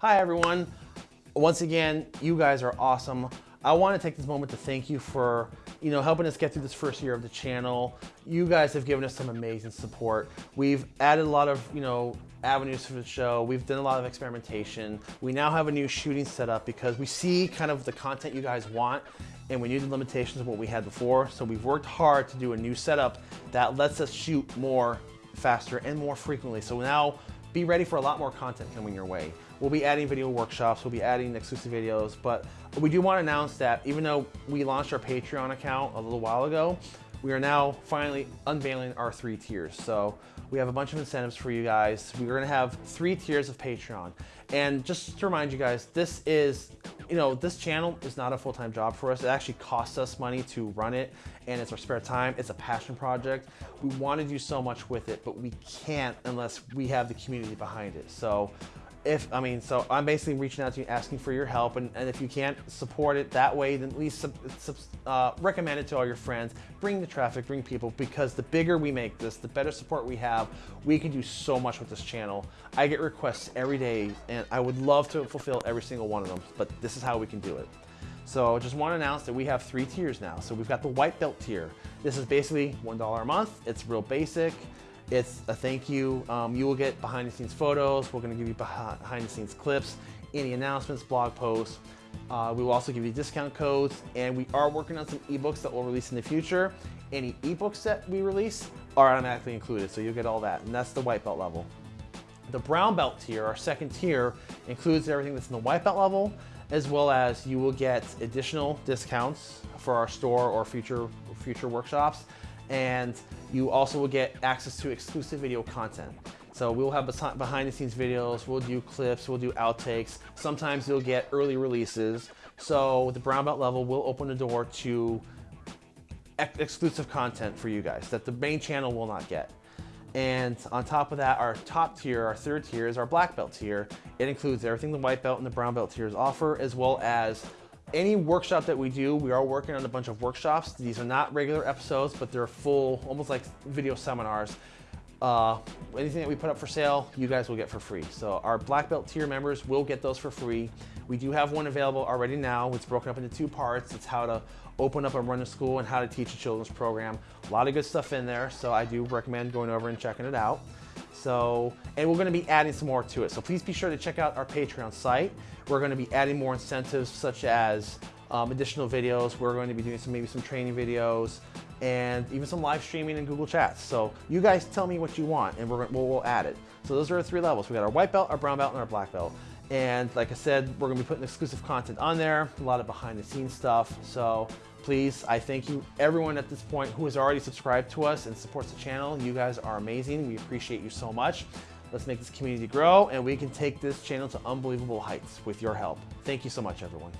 Hi everyone. Once again, you guys are awesome. I want to take this moment to thank you for, you know, helping us get through this first year of the channel. You guys have given us some amazing support. We've added a lot of, you know, avenues for the show. We've done a lot of experimentation. We now have a new shooting setup because we see kind of the content you guys want and we knew the limitations of what we had before. So we've worked hard to do a new setup that lets us shoot more faster and more frequently. So now be ready for a lot more content coming your way. We'll be adding video workshops, we'll be adding exclusive videos, but we do want to announce that even though we launched our Patreon account a little while ago, we are now finally unveiling our three tiers. So we have a bunch of incentives for you guys. We're gonna have three tiers of Patreon. And just to remind you guys, this is, you know, this channel is not a full-time job for us. It actually costs us money to run it and it's our spare time. It's a passion project. We want to do so much with it, but we can't unless we have the community behind it. So if, I mean, so I'm basically reaching out to you asking for your help. And, and if you can't support it that way, then at least sub, sub, uh, recommend it to all your friends. Bring the traffic, bring people, because the bigger we make this, the better support we have, we can do so much with this channel. I get requests every day and I would love to fulfill every single one of them, but this is how we can do it. So I just want to announce that we have three tiers now. So we've got the white belt tier. This is basically $1 a month. It's real basic. It's a thank you. Um, you will get behind the scenes photos. We're gonna give you behind the scenes clips, any announcements, blog posts. Uh, we will also give you discount codes and we are working on some ebooks that we'll release in the future. Any ebooks that we release are automatically included, so you'll get all that. And that's the white belt level. The brown belt tier, our second tier, includes everything that's in the white belt level, as well as you will get additional discounts for our store or future, future workshops and you also will get access to exclusive video content. So we'll have behind the scenes videos, we'll do clips, we'll do outtakes. Sometimes you'll get early releases. So the brown belt level will open the door to ex exclusive content for you guys that the main channel will not get. And on top of that, our top tier, our third tier is our black belt tier. It includes everything the white belt and the brown belt tiers offer, as well as any workshop that we do, we are working on a bunch of workshops. These are not regular episodes, but they're full, almost like video seminars. Uh, anything that we put up for sale, you guys will get for free. So our black belt tier members will get those for free. We do have one available already now. It's broken up into two parts. It's how to open up and run a school and how to teach a children's program. A lot of good stuff in there. So I do recommend going over and checking it out. So, and we're gonna be adding some more to it. So please be sure to check out our Patreon site. We're gonna be adding more incentives such as um, additional videos. We're going to be doing some maybe some training videos and even some live streaming and Google Chats. So you guys tell me what you want and we're, we'll, we'll add it. So those are our three levels. We got our white belt, our brown belt, and our black belt. And like I said, we're gonna be putting exclusive content on there, a lot of behind the scenes stuff. So please, I thank you everyone at this point who has already subscribed to us and supports the channel. You guys are amazing. We appreciate you so much. Let's make this community grow and we can take this channel to unbelievable heights with your help. Thank you so much, everyone.